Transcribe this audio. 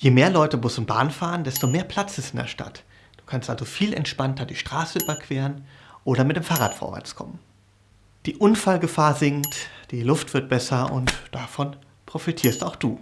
Je mehr Leute Bus und Bahn fahren, desto mehr Platz ist in der Stadt. Du kannst also viel entspannter die Straße überqueren oder mit dem Fahrrad vorwärts kommen. Die Unfallgefahr sinkt, die Luft wird besser und davon profitierst auch du.